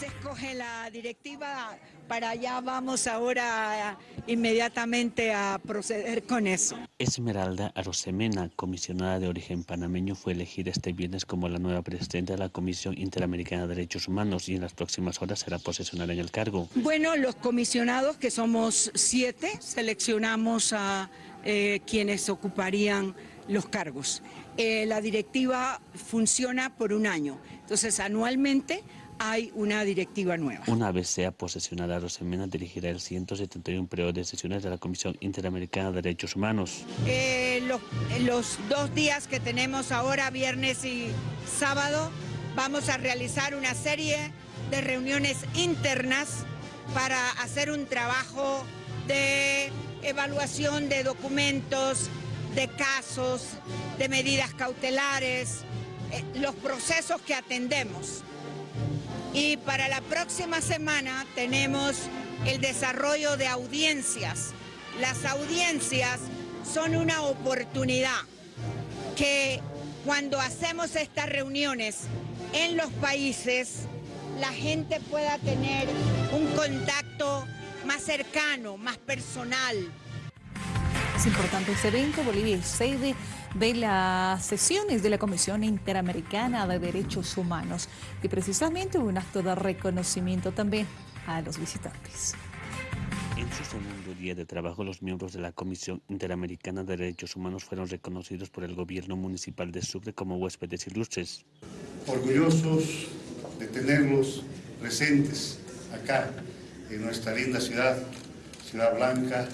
Se escoge la directiva, para allá vamos ahora inmediatamente a proceder con eso. Esmeralda Arosemena, comisionada de origen panameño, fue elegida este viernes como la nueva presidenta de la Comisión Interamericana de Derechos Humanos y en las próximas horas será posesionada en el cargo. Bueno, los comisionados, que somos siete, seleccionamos a eh, quienes ocuparían los cargos. Eh, la directiva funciona por un año, entonces anualmente hay una directiva nueva. Una vez sea posesionada, Rosemena dirigirá el 171 periodo de sesiones de la Comisión Interamericana de Derechos Humanos. Eh, los, los dos días que tenemos ahora, viernes y sábado, vamos a realizar una serie de reuniones internas para hacer un trabajo de evaluación de documentos, de casos, de medidas cautelares, eh, los procesos que atendemos. Y para la próxima semana tenemos el desarrollo de audiencias. Las audiencias son una oportunidad que cuando hacemos estas reuniones en los países, la gente pueda tener un contacto más cercano, más personal. Es importante este evento, Bolivia es sede de las sesiones de la Comisión Interamericana de Derechos Humanos y precisamente un acto de reconocimiento también a los visitantes. En su segundo día de trabajo, los miembros de la Comisión Interamericana de Derechos Humanos fueron reconocidos por el gobierno municipal de Sucre como huéspedes ilustres. Orgullosos de tenerlos presentes acá en nuestra linda ciudad, Ciudad Blanca,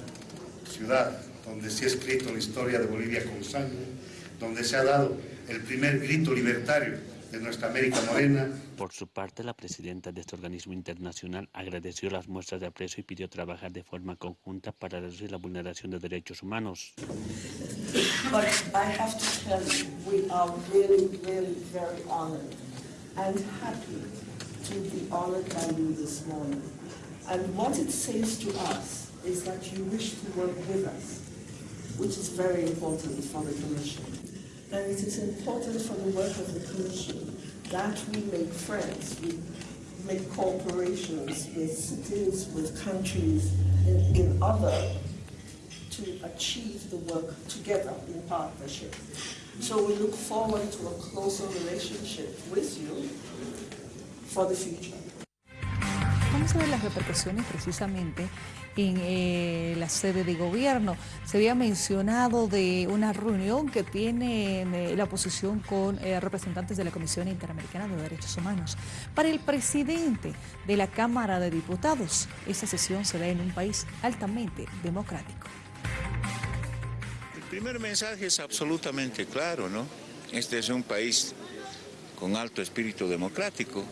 ciudad donde se ha escrito la historia de Bolivia con sangre, donde se ha dado el primer grito libertario de nuestra América Morena. Por su parte, la presidenta de este organismo internacional agradeció las muestras de aprecio y pidió trabajar de forma conjunta para reducir la vulneración de derechos humanos. But I have to tell you, we are really, really very honored and happy to be honored by you this morning. And what it says to us is that you wish to work with us, which is very important for the Commission. And it is important for the work of the Commission that we make friends, we make cooperations with cities, with countries, in, in other to achieve the work together in partnership. So we look forward to a closer relationship with you for the future. A ver las repercusiones precisamente en eh, la sede de gobierno. Se había mencionado de una reunión que tiene eh, la oposición con eh, representantes de la Comisión Interamericana de Derechos Humanos. Para el presidente de la Cámara de Diputados, esa sesión se da en un país altamente democrático. El primer mensaje es absolutamente claro, ¿no? Este es un país con alto espíritu democrático,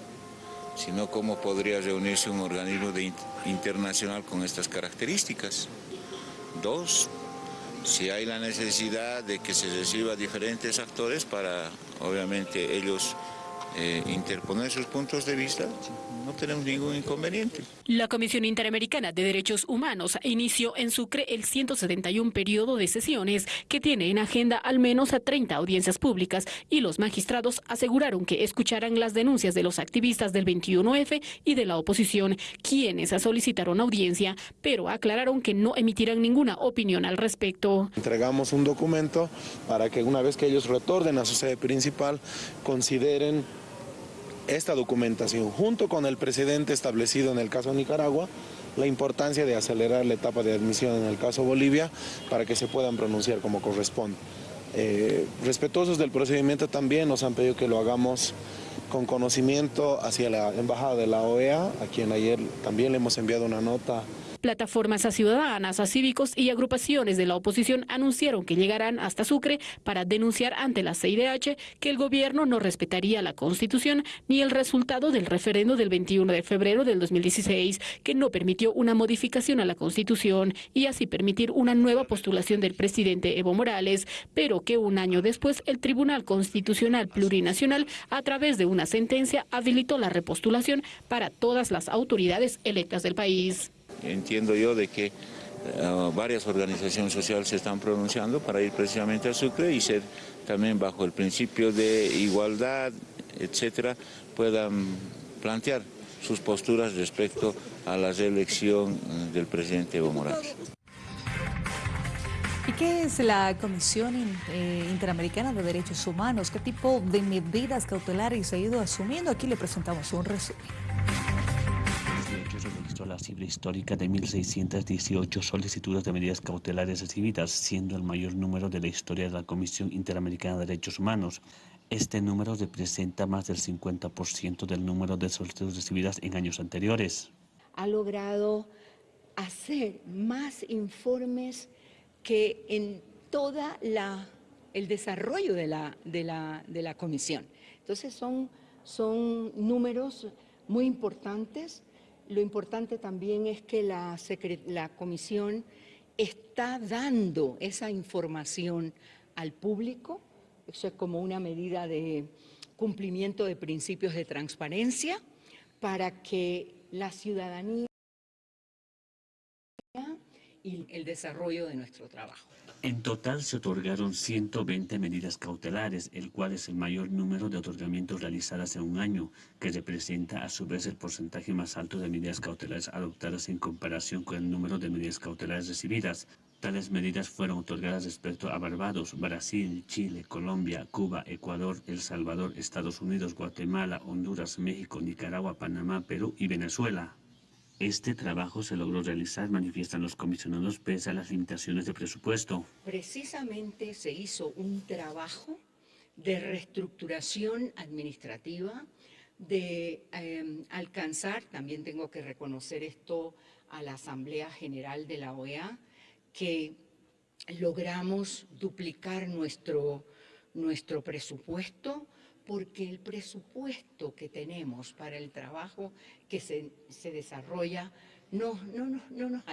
sino cómo podría reunirse un organismo internacional con estas características. Dos, si hay la necesidad de que se reciba diferentes actores para, obviamente, ellos eh, interponer sus puntos de vista, no tenemos ningún inconveniente. La Comisión Interamericana de Derechos Humanos inició en Sucre el 171 periodo de sesiones que tiene en agenda al menos a 30 audiencias públicas y los magistrados aseguraron que escucharán las denuncias de los activistas del 21F y de la oposición, quienes solicitaron audiencia, pero aclararon que no emitirán ninguna opinión al respecto. Entregamos un documento para que una vez que ellos retornen a su sede principal, consideren esta documentación, junto con el precedente establecido en el caso Nicaragua, la importancia de acelerar la etapa de admisión en el caso Bolivia para que se puedan pronunciar como corresponde. Eh, respetuosos del procedimiento también nos han pedido que lo hagamos con conocimiento hacia la Embajada de la OEA, a quien ayer también le hemos enviado una nota Plataformas a ciudadanas, a cívicos y agrupaciones de la oposición anunciaron que llegarán hasta Sucre para denunciar ante la CIDH que el gobierno no respetaría la Constitución ni el resultado del referendo del 21 de febrero del 2016, que no permitió una modificación a la Constitución y así permitir una nueva postulación del presidente Evo Morales, pero que un año después el Tribunal Constitucional Plurinacional, a través de una sentencia, habilitó la repostulación para todas las autoridades electas del país. Entiendo yo de que eh, varias organizaciones sociales se están pronunciando para ir precisamente a Sucre y ser también bajo el principio de igualdad, etcétera, puedan plantear sus posturas respecto a la reelección eh, del presidente Evo Morales. ¿Y qué es la Comisión eh, Interamericana de Derechos Humanos? ¿Qué tipo de medidas cautelares ha ido asumiendo? Aquí le presentamos un resumen. Registró la cifra histórica de 1.618 solicitudes de medidas cautelares recibidas, siendo el mayor número de la historia de la Comisión Interamericana de Derechos Humanos. Este número representa más del 50% del número de solicitudes recibidas en años anteriores. Ha logrado hacer más informes que en toda la el desarrollo de la, de la, de la comisión. Entonces son, son números muy importantes. Lo importante también es que la, comisión está dando esa información al público, eso es como una medida de cumplimiento de principios de transparencia para que la ciudadanía y el desarrollo de nuestro trabajo. En total se otorgaron 120 medidas cautelares, el cual es el mayor número de otorgamientos realizadas en un año, que representa a su vez el porcentaje más alto de medidas cautelares adoptadas en comparación con el número de medidas cautelares recibidas. Tales medidas fueron otorgadas respecto a Barbados, Brasil, Chile, Colombia, Cuba, Ecuador, El Salvador, Estados Unidos, Guatemala, Honduras, México, Nicaragua, Panamá, Perú y Venezuela. Este trabajo se logró realizar, manifiestan los comisionados, pese a las limitaciones de presupuesto. Precisamente se hizo un trabajo de reestructuración administrativa, de eh, alcanzar, también tengo que reconocer esto a la Asamblea General de la OEA, que logramos duplicar nuestro, nuestro presupuesto porque el presupuesto que tenemos para el trabajo que se, se desarrolla no, no, no, no nos alcanza.